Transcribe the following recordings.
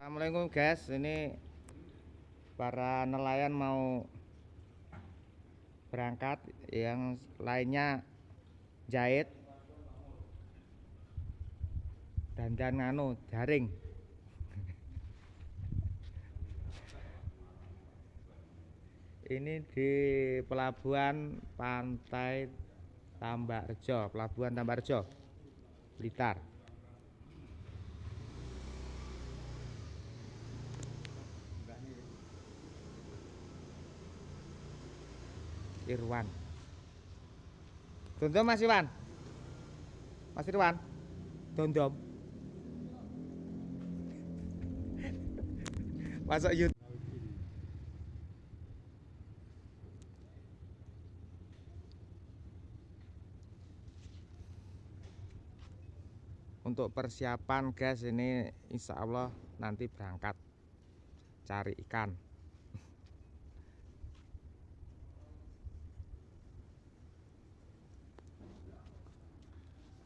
Assalamualaikum guys, ini para nelayan mau berangkat, yang lainnya jahit dan dan nganu jaring. Ini di pelabuhan pantai Tambakrejo, pelabuhan Tambakrejo, Blitar. Irwan. Dondom Mas Irwan. Mas Irwan. Dondom. Masuk YouTube. Untuk persiapan guys ini insya Allah nanti berangkat cari ikan.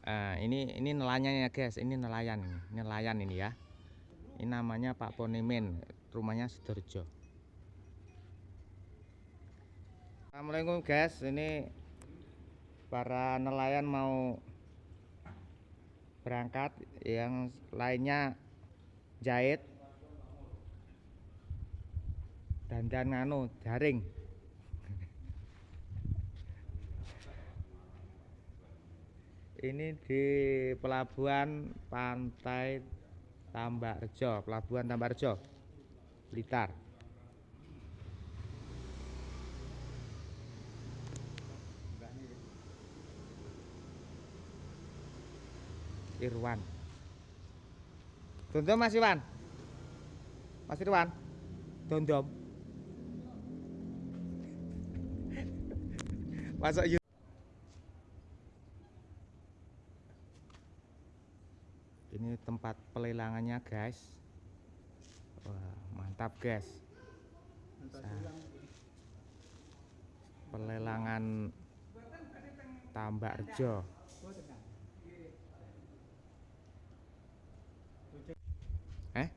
Nah, ini ini nelayan ya guys, ini nelayan nelayan ini ya. Ini namanya Pak Ponimin, rumahnya Sidoarjo. Assalamualaikum guys, ini para nelayan mau berangkat, yang lainnya jahit dan dan nganu jaring. Ini di pelabuhan pantai Tambakrejo, pelabuhan Tambakrejo, Blitar. Irwan. Dondom Mas Irwan. Mas Irwan. Dondom. Masuk ini tempat pelelangannya guys. Wah, mantap guys. Pelelangan Tambak Rejo. Eh?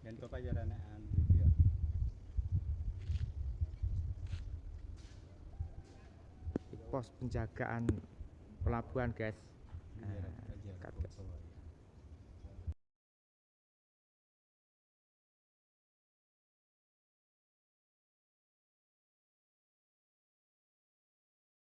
Dan video pos penjagaan pelabuhan guys podcast